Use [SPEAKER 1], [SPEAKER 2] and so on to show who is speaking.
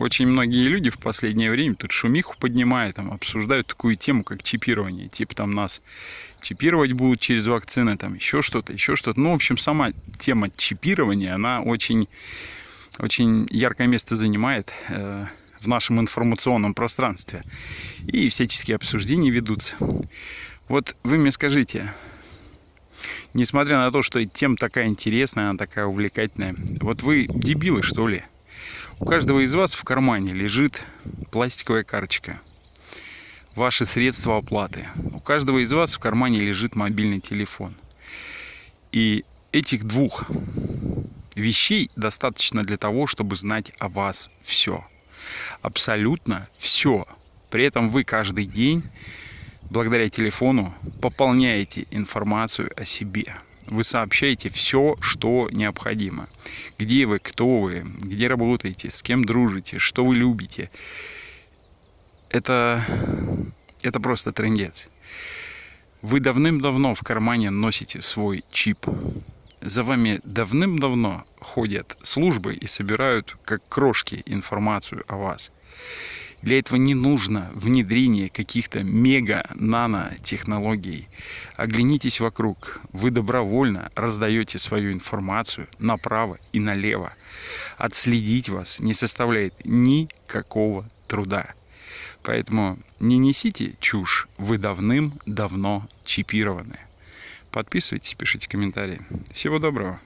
[SPEAKER 1] Очень многие люди в последнее время тут шумиху поднимают, там, обсуждают такую тему, как чипирование. Типа там нас чипировать будут через вакцины, там еще что-то, еще что-то. Ну, в общем, сама тема чипирования, она очень, очень яркое место занимает э, в нашем информационном пространстве. И всяческие обсуждения ведутся. Вот вы мне скажите, несмотря на то, что тема такая интересная, она такая увлекательная, вот вы дебилы, что ли? У каждого из вас в кармане лежит пластиковая карточка. Ваши средства оплаты. У каждого из вас в кармане лежит мобильный телефон. И этих двух вещей достаточно для того, чтобы знать о вас все. Абсолютно все. При этом вы каждый день, благодаря телефону, пополняете информацию о себе вы сообщаете все, что необходимо. Где вы, кто вы, где работаете, с кем дружите, что вы любите. Это, это просто трендец. Вы давным-давно в кармане носите свой чип. За вами давным-давно ходят службы и собирают как крошки информацию о вас. Для этого не нужно внедрение каких-то мега-нано-технологий. Оглянитесь вокруг. Вы добровольно раздаете свою информацию направо и налево. Отследить вас не составляет никакого труда. Поэтому не несите чушь, вы давным-давно чипированы. Подписывайтесь, пишите комментарии. Всего доброго!